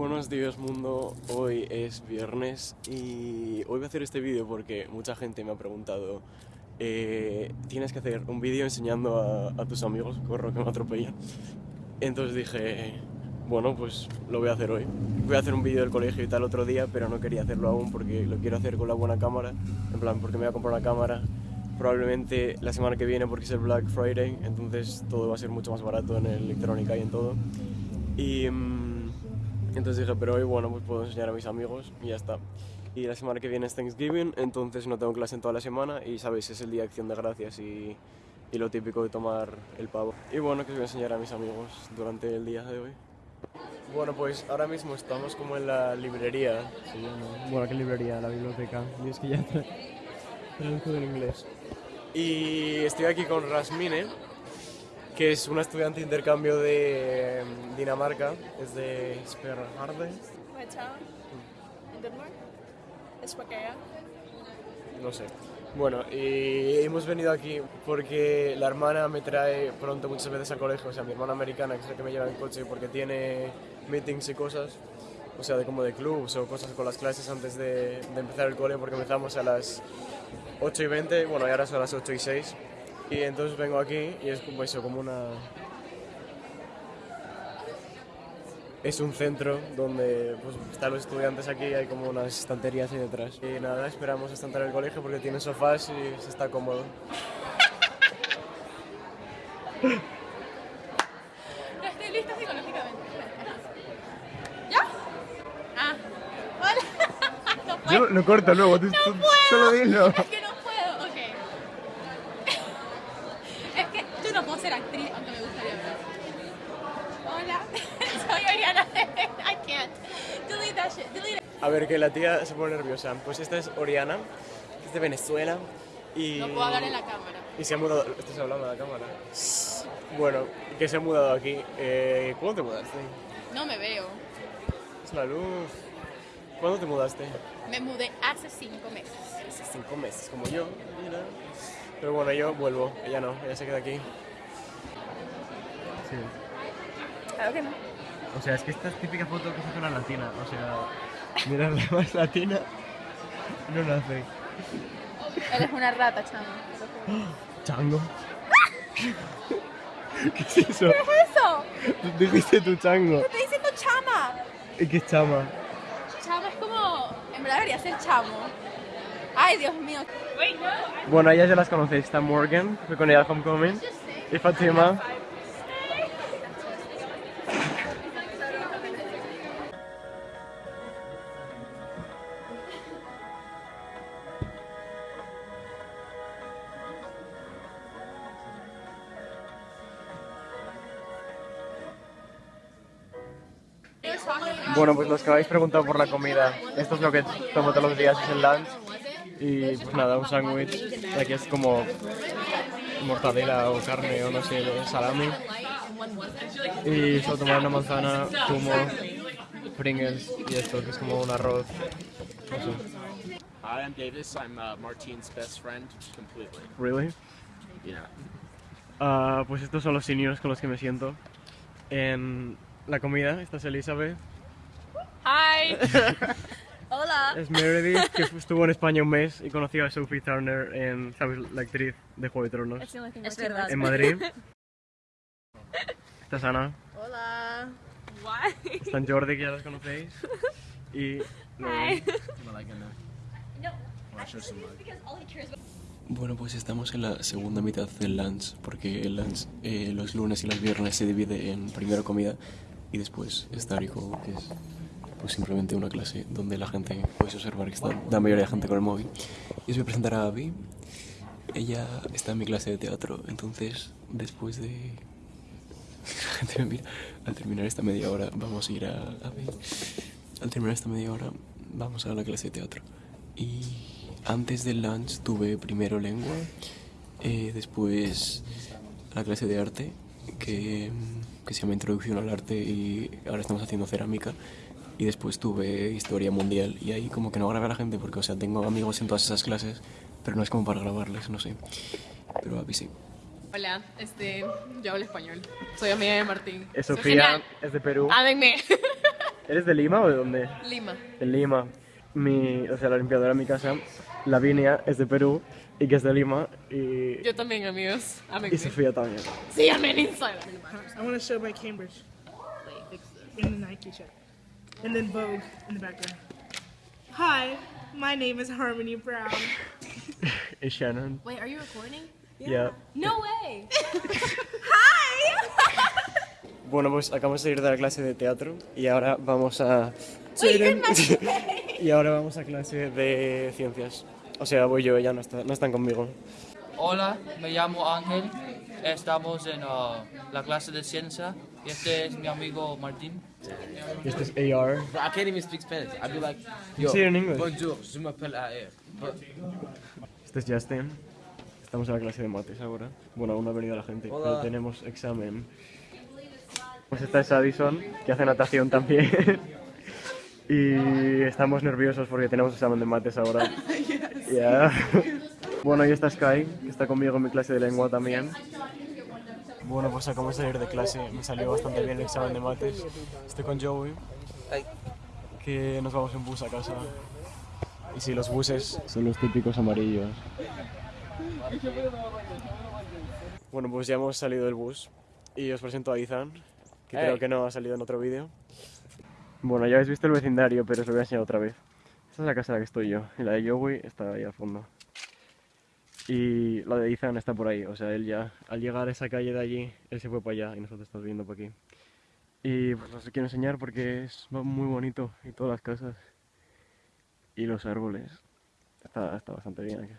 Buenos días mundo, hoy es viernes y hoy voy a hacer este vídeo porque mucha gente me ha preguntado eh, tienes que hacer un vídeo enseñando a, tus amigos, corro que me atropellan. Entonces dije, bueno, pues lo voy a hacer hoy. Voy a hacer un vídeo del colegio y tal otro día, pero no quería hacerlo aún porque lo quiero hacer con la buena cámara. En plan, porque me voy a comprar una cámara probablemente la semana que viene porque es el Black Friday, entonces todo va a ser mucho más barato en electrónica y en todo. Y mmm, entonces dije, pero hoy bueno, pues puedo enseñar a mis amigos y ya está. Y la semana que viene es Thanksgiving, entonces no tengo clase en toda la semana y sabéis, es el día de acción de gracias y, y lo típico de tomar el pavo. Y bueno, que os voy a enseñar a mis amigos durante el día de hoy. Bueno, pues ahora mismo estamos como en la librería. Sí, no. Bueno, ¿qué librería? La biblioteca. Y es que ya traduzco en inglés. Y estoy aquí con Rasmine, que es una estudiante de intercambio de Dinamarca, es de Sperharde. No sé. Bueno, y hemos venido aquí porque la hermana me trae pronto muchas veces al colegio, o sea, mi hermana americana, que es la que me lleva en coche porque tiene meetings y cosas, o sea, de como de clubs o cosas con las clases antes de, de empezar el cole porque empezamos a las 8 y 20, bueno, y ahora son las 8 y 6. Y entonces vengo aquí y es como eso, como una... Es un centro donde pues, están los estudiantes aquí, hay como unas estanterías ahí detrás. Y nada, esperamos hasta entrar al colegio porque tiene sofás y se está cómodo. Estoy lista psicológicamente. ¿Ya? Ah, hola. No puedo. Yo lo corto luego, tú, No tú puedo. solo dilo. Es que no puedo, ok. Es que yo no puedo ser actriz, aunque me gustaría ver. Hola, soy Oriana. I can't. Delete that shit. Delete it. A ver, que la tía se pone nerviosa. Pues esta es Oriana, que es de Venezuela. Y... No puedo hablar en la cámara. Y se ha mudado... ¿Estás hablando de la cámara? Bueno, que se ha mudado aquí. Eh, ¿Cuándo te mudaste? No me veo. Es la luz. ¿Cuándo te mudaste? Me mudé hace cinco meses. Hace cinco meses, como yo. Mira. Pero bueno, yo vuelvo. Ella no, ella se queda aquí. Sí. Claro que no. O sea, es que esta es típica foto que se hace una latina. O sea, mirar la más latina no nace. Eres una rata, chamo. Chango. ¿Qué es eso? ¿Qué es eso? Tú dijiste tu chango. Te estoy diciendo chama. ¿Y qué es chama? Chamo es como. En verdad debería ser chamo. Ay, Dios mío. Bueno, ellas ya las conocéis. Está Morgan, fue con ella al Homecoming. Y Fatima. Bueno, pues los que habéis preguntado por la comida, esto es lo que tomo todos los días, es el lunch. Y pues nada, un sándwich. Aquí es como mortadela o carne o no sé, salami. Y solo tomar una manzana, zumo, Pringles y esto que es como un arroz. No sé. Hi, I'm Davis. I'm uh, Martine's best friend, completely. Really? Yeah. Ah, pues estos son los seniors con los que me siento. En la comida, esta es Elizabeth. Hi. Hola. Es Meredith, que estuvo en España un mes y conoció a Sophie Turner en, ¿sabes? La actriz de Juego de Tronos. Es verdad. En Madrid. Esta es Ana. Hola. Why? Está en Jordi, que ya los conocéis. Y... Hi. Bueno, pues estamos en la segunda mitad del lunch, porque el lunch eh, los lunes y los viernes se divide en primero comida y después estárico, que es pues simplemente una clase donde la gente puede observar que está la mayoría de gente con el móvil. Y os voy a presentar a Abby. Ella está en mi clase de teatro, entonces después de... La gente me mira. Al terminar esta media hora vamos a ir a Abby. Al terminar esta media hora vamos a la clase de teatro. Y antes del lunch tuve primero lengua, eh, después la clase de arte, que, que se llama Introducción al Arte y ahora estamos haciendo cerámica. Y después tuve Historia Mundial y ahí como que no grabé a la gente porque, o sea, tengo amigos en todas esas clases, pero no es como para grabarles, no sé. Pero a mí sí. Hola, este, yo hablo español. Soy amiga de Martín. Es Sofía, es de Perú. Ámenme. ¿Eres de Lima o de dónde? Lima. De Lima. Mi, o sea, la limpiadora de mi casa, Lavinia, es de Perú y que es de Lima y, Yo también, amigos. y Sofía también. Síganme en Instagram. I want to show my Cambridge. In the Nike shirt. And then Vogue in the background. Hi, my name is Harmony Brown. Y Shannon. Wait, are you recording? Yeah. No way. Bueno, pues acabamos de ir de la clase de teatro y ahora vamos a... Wait, y ahora vamos a clase de ciencias. O sea, voy yo, ella no, está, no están conmigo. Hola, me llamo Ángel. Estamos en uh, la clase de ciencia. Y este es mi amigo Martín. Y este es AR. I can't even speak Spanish. I'd be like, You say it in English. bonjour, je m'appelle AR. Este es Justin. Estamos en la clase de mates ahora. Bueno, aún no ha venido la gente, pero tenemos examen. Pues esta es Addison, que hace natación también. y estamos nerviosos porque tenemos examen de mates ahora. Ya. Bueno, y esta es Sky, que está conmigo en mi clase de lengua también. Bueno, pues acabamos de salir de clase. Me salió bastante bien el examen de mates. Estoy con Joey, que nos vamos en bus a casa. Y sí, los buses son los típicos amarillos. Bueno, pues ya hemos salido del bus y os presento a Ethan, que creo que no ha salido en otro vídeo. Bueno, ya habéis visto el vecindario, pero os lo voy a enseñar otra vez. Esta es la casa en la que estoy yo, y la de Joey está ahí al fondo. Y la de Ethan está por ahí, o sea, él ya, al llegar a esa calle de allí, él se fue para allá y nosotros estamos viendo por aquí. Y pues os quiero enseñar porque es muy bonito, y todas las casas, y los árboles. Está, está bastante bien aquí.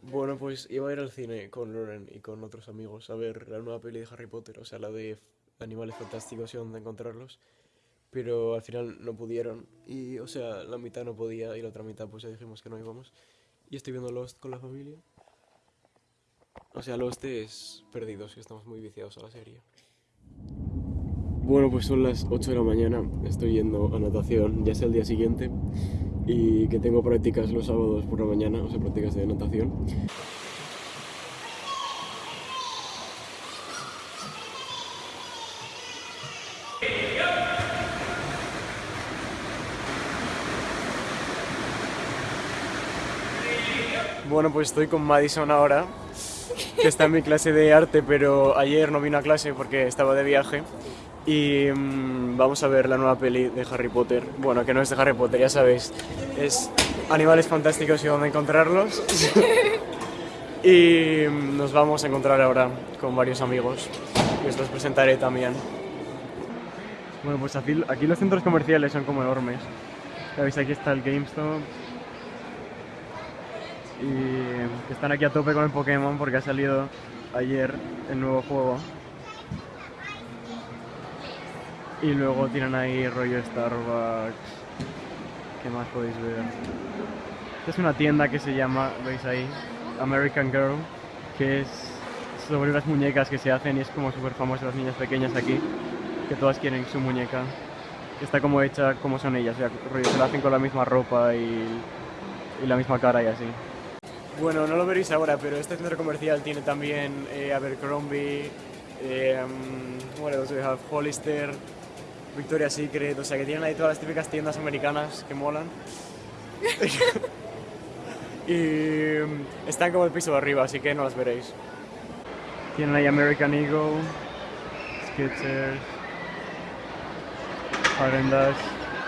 Bueno, pues iba a ir al cine con Loren y con otros amigos a ver la nueva peli de Harry Potter, o sea, la de Animales Fantásticos y dónde encontrarlos. Pero al final no pudieron y, o sea, la mitad no podía y la otra mitad pues ya dijimos que no íbamos. Y estoy viendo Lost con la familia. O sea, Lost es perdidos y estamos muy viciados a la serie. Bueno, pues son las 8 de la mañana, estoy yendo a natación, ya es el día siguiente y que tengo prácticas los sábados por la mañana, o sea, prácticas de natación. Bueno, pues estoy con Madison ahora, que está en mi clase de arte, pero ayer no vino a clase porque estaba de viaje. Y mm, vamos a ver la nueva peli de Harry Potter. Bueno, que no es de Harry Potter, ya sabéis. Es Animales Fantásticos y dónde encontrarlos. y mm, nos vamos a encontrar ahora con varios amigos. Y os los presentaré también. Bueno, pues aquí, aquí los centros comerciales son como enormes. Ya veis, aquí está el GameStop. Y que están aquí a tope con el Pokémon porque ha salido ayer el nuevo juego. Y luego tienen ahí rollo Starbucks. ¿Qué más podéis ver? Esta es una tienda que se llama, veis ahí, American Girl, que es sobre unas muñecas que se hacen y es como súper famosa las niñas pequeñas aquí, que todas quieren su muñeca. Está como hecha como son ellas, o sea, se la hacen con la misma ropa y, y la misma cara y así. Bueno, no lo veréis ahora, pero este centro comercial tiene también eh, Abercrombie, eh, um, what else we have? Hollister, Victoria's Secret, o sea que tienen ahí todas las típicas tiendas americanas que molan. y um, están como el piso de arriba, así que no las veréis. Tienen ahí American Eagle, Skechers, Haagen Dazs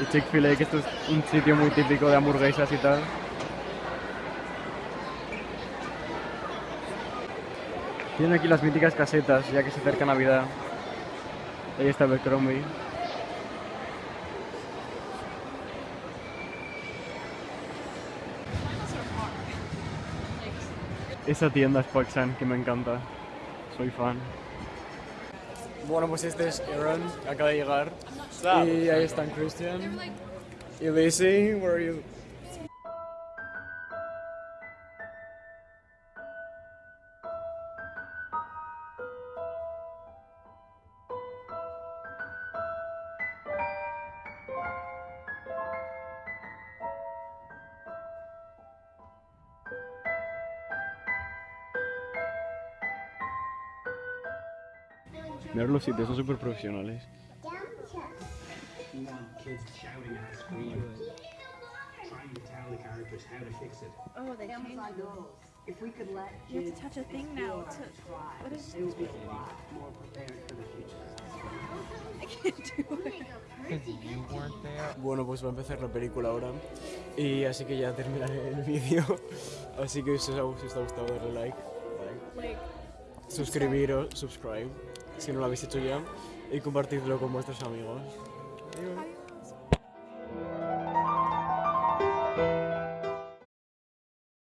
y Chick-fil-A, que esto es un sitio muy típico de hamburguesas y tal. Tienen aquí las míticas casetas, ya que se acerca Navidad. Ahí está Abercrombie. Esa tienda es Paxan, que me encanta. Soy fan. Bueno, pues este es Aaron, acaba de llegar. Y ahí están Christian. Y Lacey, where are you? The characters how to fix it. Oh, they changed them. If we could let You have kids to touch a thing now to. What is? they would be a lot more prepared for the future. I can't do it. You weren't there. Bueno, pues va a empezar la película ahora. Y así que ya terminaré el vídeo. Así que si os ha, si os ha gustado, darle like. Like. Suscribiros, subscribe, si no lo habéis hecho ya. Y compartidlo con vuestros amigos. Adiós.